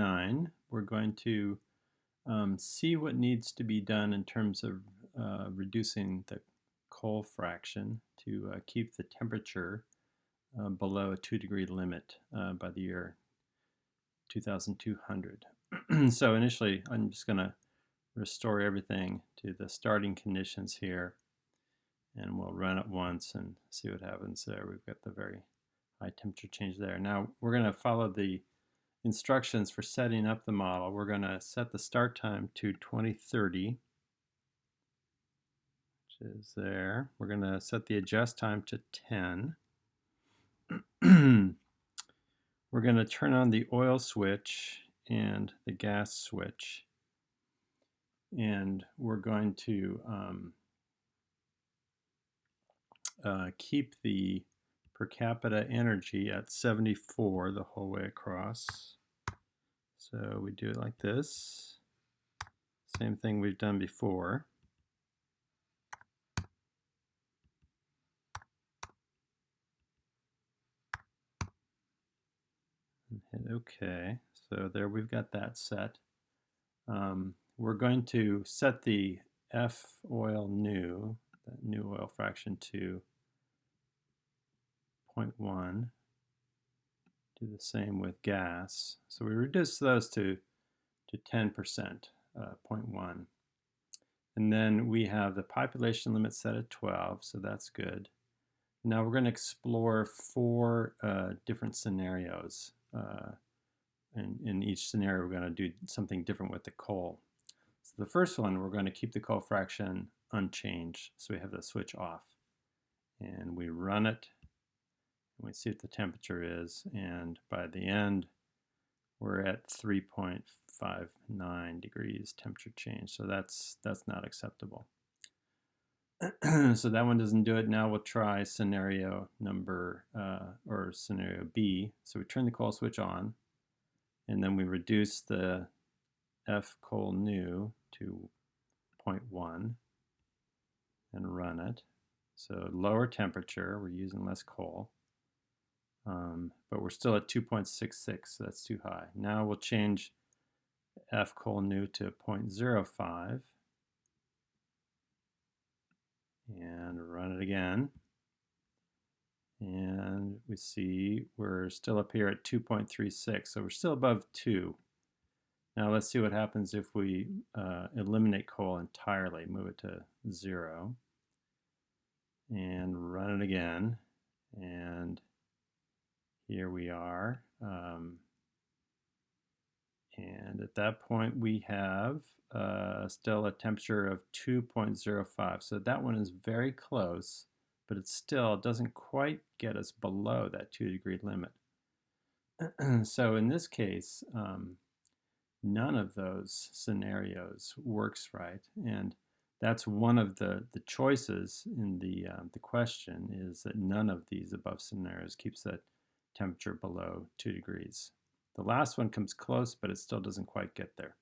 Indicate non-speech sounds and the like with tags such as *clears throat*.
9, we're going to um, see what needs to be done in terms of uh, reducing the coal fraction to uh, keep the temperature uh, below a 2 degree limit uh, by the year 2200. *clears throat* so initially I'm just going to restore everything to the starting conditions here and we'll run it once and see what happens there. We've got the very high temperature change there. Now we're going to follow the instructions for setting up the model. We're going to set the start time to 2030 which is there. We're going to set the adjust time to 10. *clears throat* we're going to turn on the oil switch and the gas switch and we're going to um, uh, keep the per capita energy at 74 the whole way across. So we do it like this. Same thing we've done before. And hit OK. So there we've got that set. Um, we're going to set the F oil new, that new oil fraction to 0.1. Do the same with gas. So we reduce those to, to 10%, uh, 0.1. And then we have the population limit set at 12, so that's good. Now we're going to explore four uh, different scenarios. Uh, and in each scenario, we're going to do something different with the coal. So the first one, we're going to keep the coal fraction unchanged. So we have the switch off. And we run it. We see what the temperature is. And by the end, we're at 3.59 degrees temperature change. So that's, that's not acceptable. *clears throat* so that one doesn't do it. Now we'll try scenario number, uh, or scenario B. So we turn the coal switch on, and then we reduce the F coal new to 0.1 and run it. So lower temperature, we're using less coal, um, but we're still at 2.66, so that's too high. Now we'll change F coal new to 0.05 and run it again. And we see we're still up here at 2.36, so we're still above 2. Now let's see what happens if we uh, eliminate coal entirely, move it to 0, and run it again. And here we are. Um, and at that point we have uh, still a temperature of 2.05. So that one is very close, but it still doesn't quite get us below that 2 degree limit. *clears throat* so in this case, um, none of those scenarios works right. And that's one of the, the choices in the, uh, the question is that none of these above scenarios keeps that temperature below 2 degrees. The last one comes close, but it still doesn't quite get there.